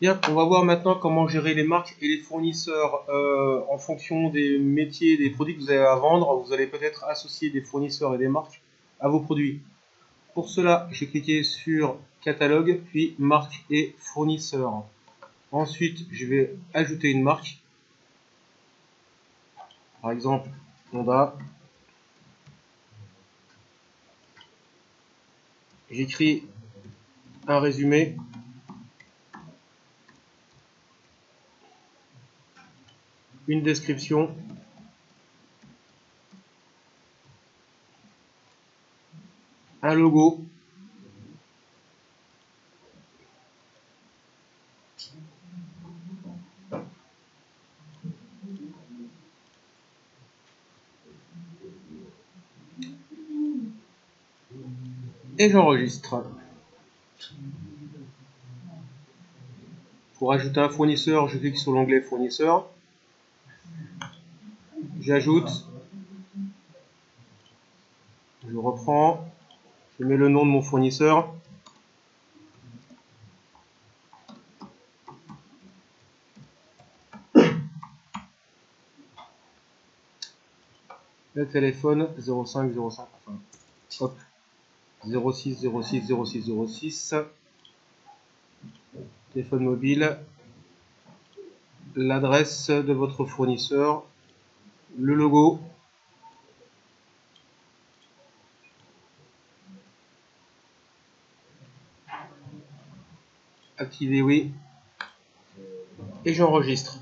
Bien, on va voir maintenant comment gérer les marques et les fournisseurs euh, en fonction des métiers, des produits que vous avez à vendre. Vous allez peut-être associer des fournisseurs et des marques à vos produits. Pour cela, j'ai cliqué sur catalogue, puis marque et fournisseur. Ensuite, je vais ajouter une marque. Par exemple, Honda. J'écris un résumé. Une description. Un logo. et j'enregistre. Pour ajouter un fournisseur, je clique sur l'onglet fournisseur. J'ajoute. Je reprends. Je mets le nom de mon fournisseur. Le téléphone 0505. Enfin, hop. 06 06 06 06 téléphone mobile l'adresse de votre fournisseur le logo. Activer oui. Et j'enregistre